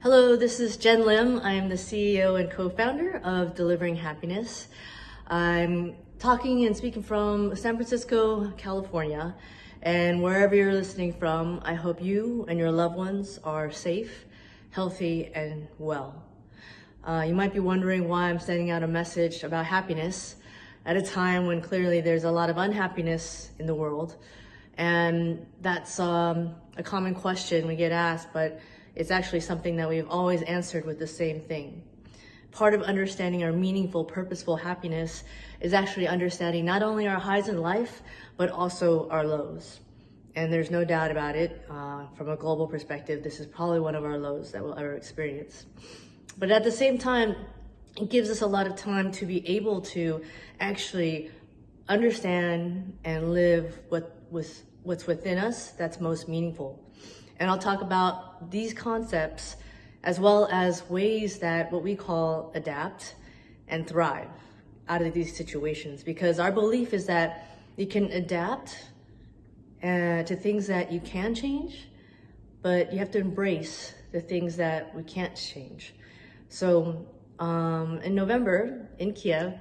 Hello, this is Jenn Lim. I'm the CEO and co-founder of Delivering Happiness. I'm talking and speaking from San Francisco, California. And wherever you're listening from, I hope you and your loved ones are safe, healthy, and well. Uh, you might be wondering why I'm sending out a message about happiness at a time when clearly there's a lot of unhappiness in the world. And that's um, a common question we get asked, but it's actually something that we've always answered with the same thing. Part of understanding our meaningful, purposeful happiness is actually understanding not only our highs in life, but also our lows. And there's no doubt about it, uh, from a global perspective, this is probably one of our lows that we'll ever experience. But at the same time, it gives us a lot of time to be able to actually understand and live what was what's within us that's most meaningful. And I'll talk about these concepts as well as ways that what we call adapt and thrive out of these situations because our belief is that you can adapt uh, to things that you can change, but you have to embrace the things that we can't change. So um, in November in Kiev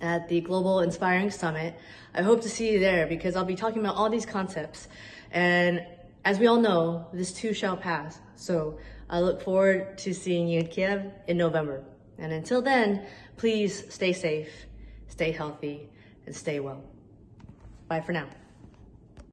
at the Global Inspiring Summit, I hope to see you there because I'll be talking about all these concepts. And as we all know, this too shall pass. So I look forward to seeing you in Kiev in November. And until then, please stay safe, stay healthy, and stay well. Bye for now.